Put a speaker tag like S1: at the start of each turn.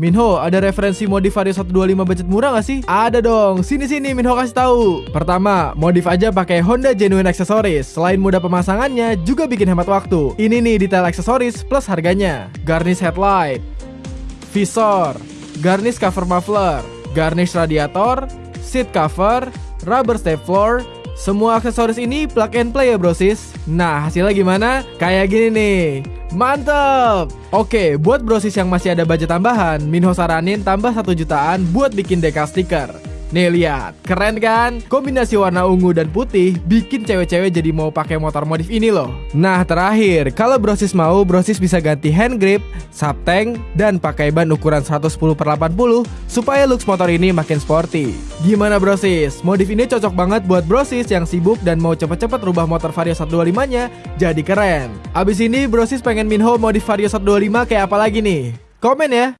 S1: Minho, ada referensi modif Vario 125 budget murah gak sih? Ada dong, sini-sini Minho kasih tahu. Pertama, modif aja pakai Honda Genuine Accessories. Selain mudah pemasangannya, juga bikin hemat waktu. Ini nih detail aksesoris plus harganya. Garnish headlight, visor, garnish cover muffler, garnish radiator, seat cover, rubber step floor, semua aksesoris ini plug and play ya brosis Nah hasilnya gimana? Kayak gini nih Mantep! Oke, buat brosis yang masih ada budget tambahan Minho saranin tambah 1 jutaan buat bikin decal stiker Nih lihat, keren kan? Kombinasi warna ungu dan putih bikin cewek-cewek jadi mau pakai motor modif ini loh. Nah terakhir, kalau brosis mau, brosis bisa ganti hand grip, subtank, dan pakai ban ukuran 110 per 80 supaya looks motor ini makin sporty. Gimana brosis? Modif ini cocok banget buat brosis yang sibuk dan mau cepet-cepet rubah motor Vario 125-nya jadi keren. Abis ini brosis pengen Minho modif Vario 125 kayak apa lagi nih? Komen ya!